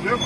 Alıyor?